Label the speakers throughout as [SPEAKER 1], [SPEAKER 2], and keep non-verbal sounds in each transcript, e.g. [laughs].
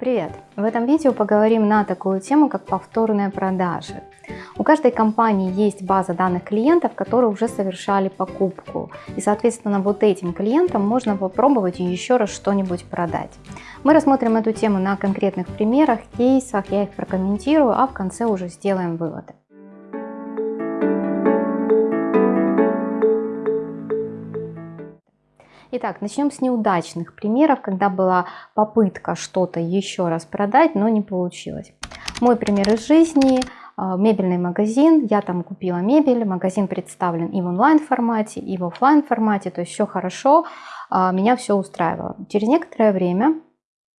[SPEAKER 1] Привет! В этом видео поговорим на такую тему, как повторные продажи. У каждой компании есть база данных клиентов, которые уже совершали покупку. И, соответственно, вот этим клиентам можно попробовать еще раз что-нибудь продать. Мы рассмотрим эту тему на конкретных примерах, кейсах, я их прокомментирую, а в конце уже сделаем выводы. Итак, начнем с неудачных примеров, когда была попытка что-то еще раз продать, но не получилось. Мой пример из жизни а, мебельный магазин, я там купила мебель, магазин представлен и в онлайн формате, и в офлайн формате, то есть все хорошо, а, меня все устраивало. Через некоторое время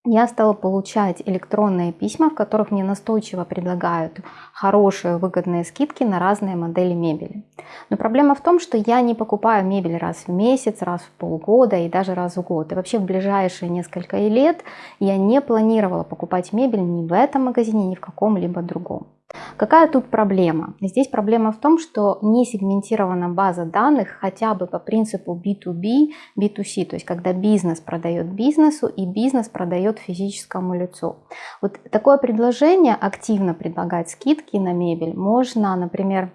[SPEAKER 1] я стала получать электронные письма, в которых мне настойчиво предлагают хорошие выгодные скидки на разные модели мебели. Но проблема в том, что я не покупаю мебель раз в месяц, раз в полгода и даже раз в год. И вообще в ближайшие несколько лет я не планировала покупать мебель ни в этом магазине, ни в каком-либо другом. Какая тут проблема? Здесь проблема в том, что не сегментирована база данных хотя бы по принципу B2B, B2C, то есть когда бизнес продает бизнесу и бизнес продает физическому лицу. Вот такое предложение, активно предлагать скидки на мебель, можно, например,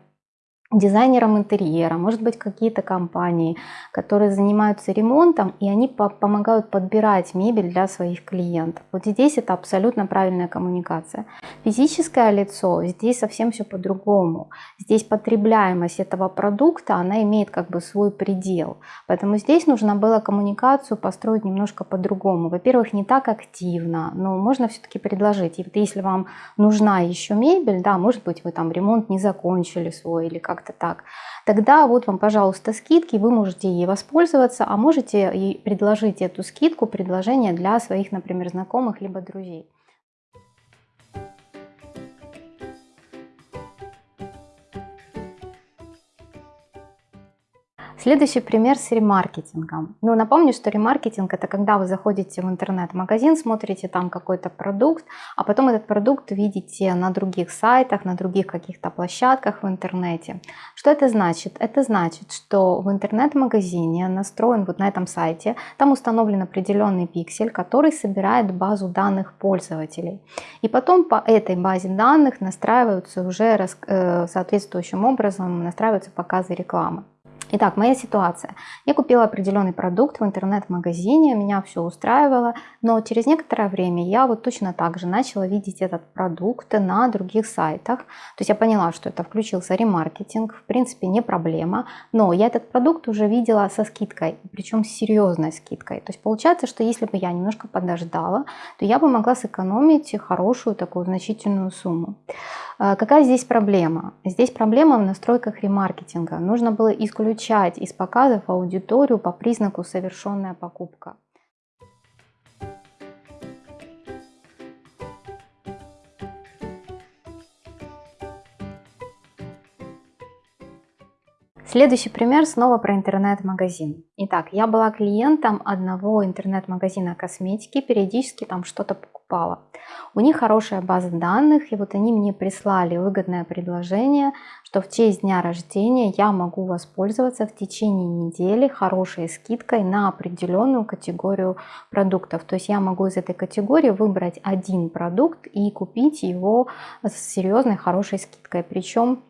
[SPEAKER 1] дизайнером интерьера, может быть какие-то компании, которые занимаются ремонтом, и они по помогают подбирать мебель для своих клиентов. Вот здесь это абсолютно правильная коммуникация. Физическое лицо, здесь совсем все по-другому. Здесь потребляемость этого продукта, она имеет как бы свой предел. Поэтому здесь нужно было коммуникацию построить немножко по-другому. Во-первых, не так активно, но можно все-таки предложить. И вот если вам нужна еще мебель, да, может быть вы там ремонт не закончили свой или как как-то так, тогда вот вам, пожалуйста, скидки, вы можете ей воспользоваться, а можете и предложить эту скидку, предложение для своих, например, знакомых либо друзей. Следующий пример с ремаркетингом. Ну, напомню, что ремаркетинг это когда вы заходите в интернет-магазин, смотрите там какой-то продукт, а потом этот продукт видите на других сайтах, на других каких-то площадках в интернете. Что это значит? Это значит, что в интернет-магазине настроен вот на этом сайте, там установлен определенный пиксель, который собирает базу данных пользователей. И потом по этой базе данных настраиваются уже э, соответствующим образом, настраиваются показы рекламы. Итак, моя ситуация. Я купила определенный продукт в интернет-магазине, меня все устраивало, но через некоторое время я вот точно так же начала видеть этот продукт на других сайтах. То есть я поняла, что это включился ремаркетинг, в принципе не проблема, но я этот продукт уже видела со скидкой, причем с серьезной скидкой. То есть получается, что если бы я немножко подождала, то я бы могла сэкономить хорошую такую значительную сумму. А, какая здесь проблема? Здесь проблема в настройках ремаркетинга. Нужно было исключать из показов аудиторию по признаку совершенная покупка. Следующий пример снова про интернет-магазин. Итак, я была клиентом одного интернет-магазина косметики, периодически там что-то покупала. У них хорошая база данных, и вот они мне прислали выгодное предложение, что в честь дня рождения я могу воспользоваться в течение недели хорошей скидкой на определенную категорию продуктов. То есть я могу из этой категории выбрать один продукт и купить его с серьезной хорошей скидкой. Причем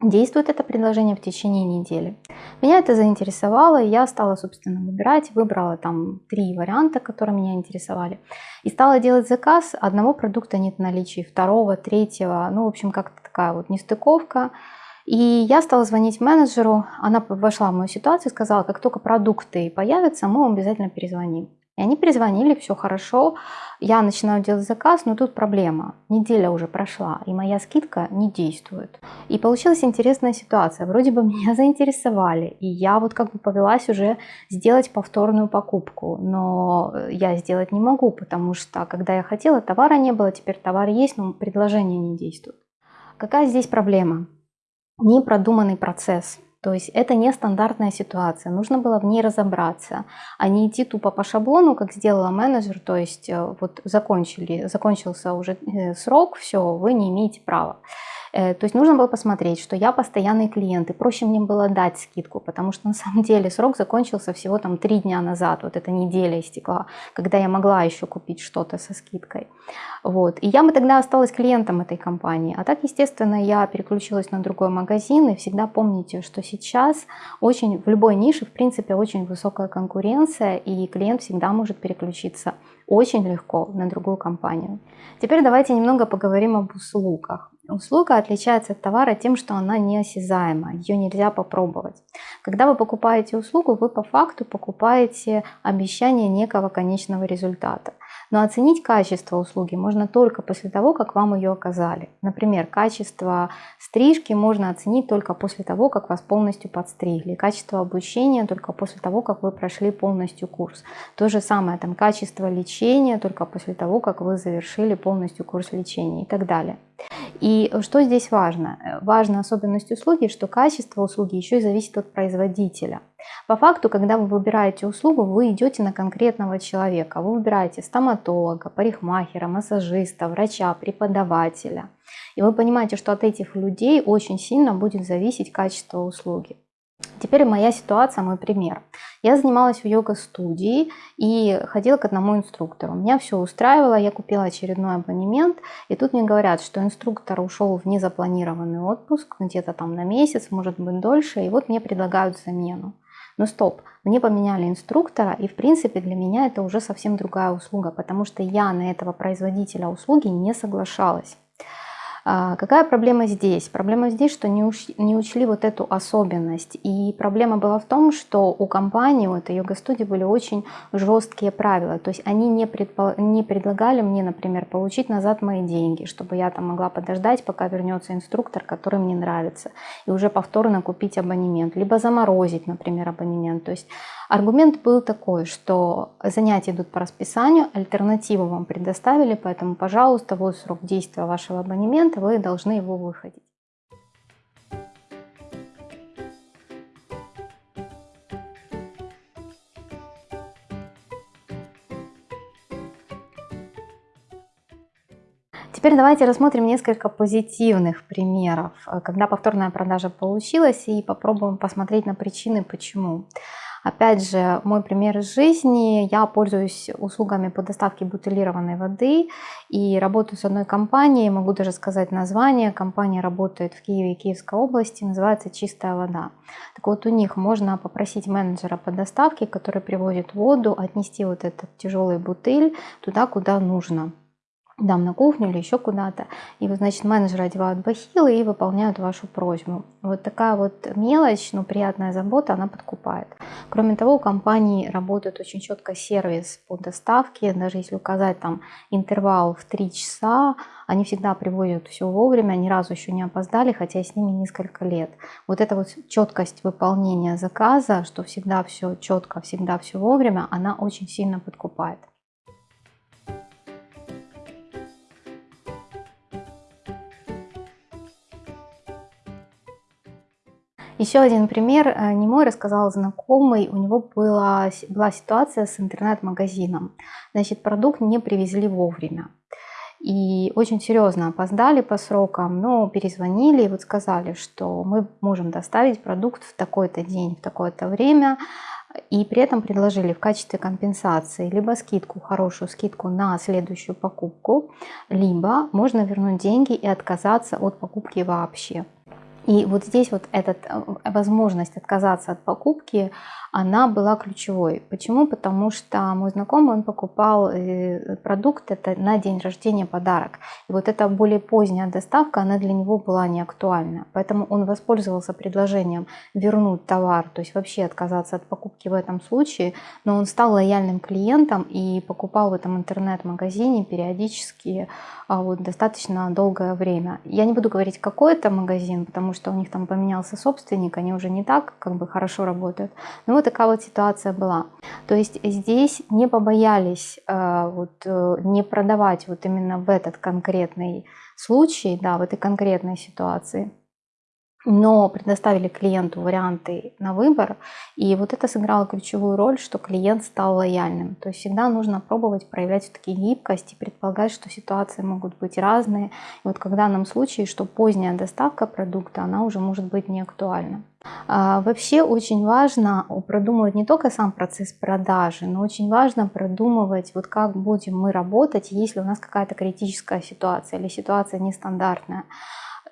[SPEAKER 1] Действует это предложение в течение недели. Меня это заинтересовало, и я стала, собственно, выбирать. Выбрала там три варианта, которые меня интересовали. И стала делать заказ. Одного продукта нет в наличии, второго, третьего. Ну, в общем, как-то такая вот нестыковка. И я стала звонить менеджеру. Она вошла в мою ситуацию и сказала, как только продукты появятся, мы вам обязательно перезвоним. И они перезвонили, все хорошо, я начинаю делать заказ, но тут проблема. Неделя уже прошла, и моя скидка не действует. И получилась интересная ситуация. Вроде бы [laughs] меня заинтересовали, и я вот как бы повелась уже сделать повторную покупку. Но я сделать не могу, потому что когда я хотела, товара не было, теперь товар есть, но предложение не действует. Какая здесь проблема? Непродуманный процесс. То есть это не стандартная ситуация, нужно было в ней разобраться, а не идти тупо по шаблону, как сделала менеджер, то есть э, вот закончили, закончился уже э, срок, все, вы не имеете права. Э, то есть нужно было посмотреть, что я постоянный клиент, и проще мне было дать скидку, потому что на самом деле срок закончился всего там три дня назад, вот эта неделя истекла, когда я могла еще купить что-то со скидкой. Вот. И я бы тогда осталась клиентом этой компании. А так, естественно, я переключилась на другой магазин, и всегда помните, что сейчас очень в любой нише, в принципе, очень высокая конкуренция, и клиент всегда может переключиться очень легко на другую компанию. Теперь давайте немного поговорим об услугах. Услуга отличается от товара тем, что она неосязаема, ее нельзя попробовать. Когда вы покупаете услугу, вы по факту покупаете обещание некого конечного результата. Но оценить качество услуги можно только после того, как вам ее оказали. Например, качество стрижки можно оценить только после того, как вас полностью подстригли. Качество обучения только после того, как вы прошли полностью курс. То же самое, там, качество лечения только после того, как вы завершили полностью курс лечения и так далее. И что здесь важно? Важна особенность услуги, что качество услуги еще и зависит от производителя. По факту, когда вы выбираете услугу, вы идете на конкретного человека. Вы выбираете стоматолога, парикмахера, массажиста, врача, преподавателя. И вы понимаете, что от этих людей очень сильно будет зависеть качество услуги. Теперь моя ситуация, мой пример. Я занималась в йога-студии и ходила к одному инструктору. Меня все устраивало, я купила очередной абонемент, и тут мне говорят, что инструктор ушел в незапланированный отпуск, где-то там на месяц, может быть дольше, и вот мне предлагают замену. Но стоп, мне поменяли инструктора, и в принципе для меня это уже совсем другая услуга, потому что я на этого производителя услуги не соглашалась. А, какая проблема здесь? Проблема здесь, что не, уч, не учли вот эту особенность. И проблема была в том, что у компании, у этой йога-студии были очень жесткие правила. То есть они не, предпо, не предлагали мне, например, получить назад мои деньги, чтобы я там могла подождать, пока вернется инструктор, который мне нравится, и уже повторно купить абонемент. Либо заморозить, например, абонемент. То есть Аргумент был такой, что занятия идут по расписанию, альтернативу вам предоставили, поэтому, пожалуйста, вот срок действия вашего абонемента, вы должны его выходить. Теперь давайте рассмотрим несколько позитивных примеров, когда повторная продажа получилась, и попробуем посмотреть на причины, почему. Опять же, мой пример из жизни. Я пользуюсь услугами по доставке бутылированной воды и работаю с одной компанией, могу даже сказать название. Компания работает в Киеве и Киевской области, называется «Чистая вода». Так вот, у них можно попросить менеджера по доставке, который привозит воду, отнести вот этот тяжелый бутыль туда, куда нужно дам на кухню или еще куда-то. И, вот, значит, менеджеры одевают бахилы и выполняют вашу просьбу. Вот такая вот мелочь, но приятная забота, она подкупает. Кроме того, у компании работает очень четко сервис по доставке. Даже если указать там интервал в 3 часа, они всегда приводят все вовремя, ни разу еще не опоздали, хотя с ними несколько лет. Вот эта вот четкость выполнения заказа, что всегда все четко, всегда все вовремя, она очень сильно подкупает. Еще один пример, э, не мой, рассказал знакомый, у него была, была ситуация с интернет-магазином. Значит, продукт не привезли вовремя. И очень серьезно опоздали по срокам, но перезвонили и вот сказали, что мы можем доставить продукт в такой-то день, в такое-то время, и при этом предложили в качестве компенсации либо скидку, хорошую скидку на следующую покупку, либо можно вернуть деньги и отказаться от покупки вообще. И вот здесь вот эта э, возможность отказаться от покупки, она была ключевой. Почему? Потому что мой знакомый, он покупал э, продукт, это на день рождения подарок. И вот эта более поздняя доставка, она для него была не актуальна. Поэтому он воспользовался предложением вернуть товар, то есть вообще отказаться от покупки в этом случае, но он стал лояльным клиентом и покупал в этом интернет-магазине периодически а, вот, достаточно долгое время. Я не буду говорить, какой это магазин, потому что у них там поменялся собственник, они уже не так как бы хорошо работают. Но вот такая вот ситуация была. То есть здесь не побоялись э, вот, э, не продавать вот именно в этот конкретный случай, да, в этой конкретной ситуации. Но предоставили клиенту варианты на выбор, и вот это сыграло ключевую роль, что клиент стал лояльным. То есть всегда нужно пробовать проявлять все-таки гибкость и предполагать, что ситуации могут быть разные. И вот когда в данном случае, что поздняя доставка продукта, она уже может быть не актуальна. А, вообще очень важно продумывать не только сам процесс продажи, но очень важно продумывать, вот как будем мы работать, если у нас какая-то критическая ситуация или ситуация нестандартная.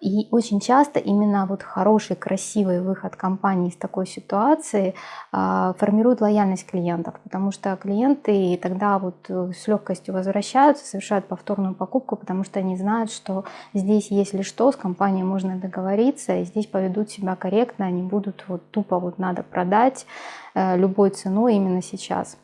[SPEAKER 1] И очень часто именно вот хороший, красивый выход компании из такой ситуации э, формирует лояльность клиентов, потому что клиенты тогда вот э, с легкостью возвращаются, совершают повторную покупку, потому что они знают, что здесь, если что, с компанией можно договориться, и здесь поведут себя корректно, они будут вот тупо вот надо продать э, любой ценой именно сейчас.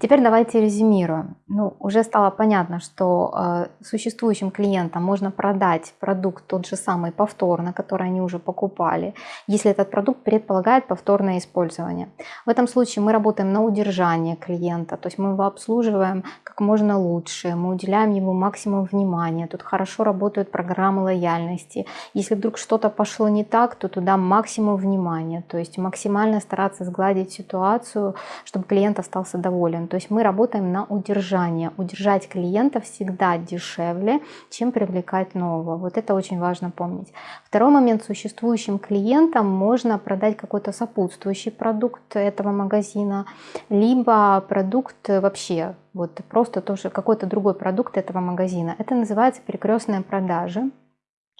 [SPEAKER 1] Теперь давайте резюмируем. Ну, уже стало понятно, что э, существующим клиентам можно продать продукт тот же самый повторно, который они уже покупали, если этот продукт предполагает повторное использование. В этом случае мы работаем на удержание клиента, то есть мы его обслуживаем как можно лучше, мы уделяем ему максимум внимания. Тут хорошо работают программы лояльности. Если вдруг что-то пошло не так, то туда максимум внимания, то есть максимально стараться сгладить ситуацию, чтобы клиент остался доволен. То есть мы работаем на удержание. Удержать клиента всегда дешевле, чем привлекать нового. Вот это очень важно помнить. Второй момент. Существующим клиентам можно продать какой-то сопутствующий продукт этого магазина, либо продукт вообще, вот просто тоже какой-то другой продукт этого магазина. Это называется перекрестные продажи.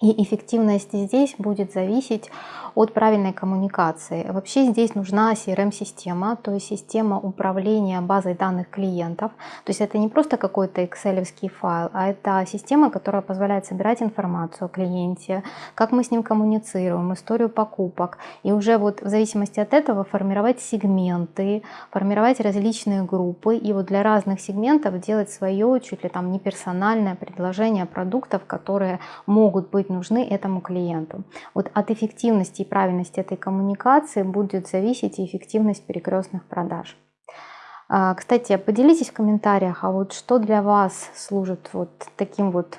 [SPEAKER 1] И эффективность здесь будет зависеть от правильной коммуникации. Вообще здесь нужна CRM-система, то есть система управления базой данных клиентов. То есть это не просто какой-то excel файл, а это система, которая позволяет собирать информацию о клиенте, как мы с ним коммуницируем, историю покупок. И уже вот в зависимости от этого формировать сегменты, формировать различные группы. И вот для разных сегментов делать свое, чуть ли там не персональное предложение продуктов, которые могут быть нужны этому клиенту. Вот от эффективности и правильности этой коммуникации будет зависеть и эффективность перекрестных продаж. А, кстати, поделитесь в комментариях, а вот что для вас служит вот таким вот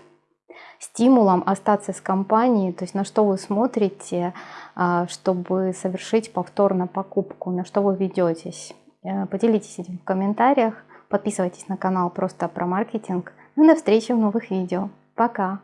[SPEAKER 1] стимулом остаться с компанией, то есть на что вы смотрите, а, чтобы совершить повторно покупку, на что вы ведетесь. Э, поделитесь этим в комментариях, подписывайтесь на канал просто про маркетинг. Ну и до встречи в новых видео. Пока!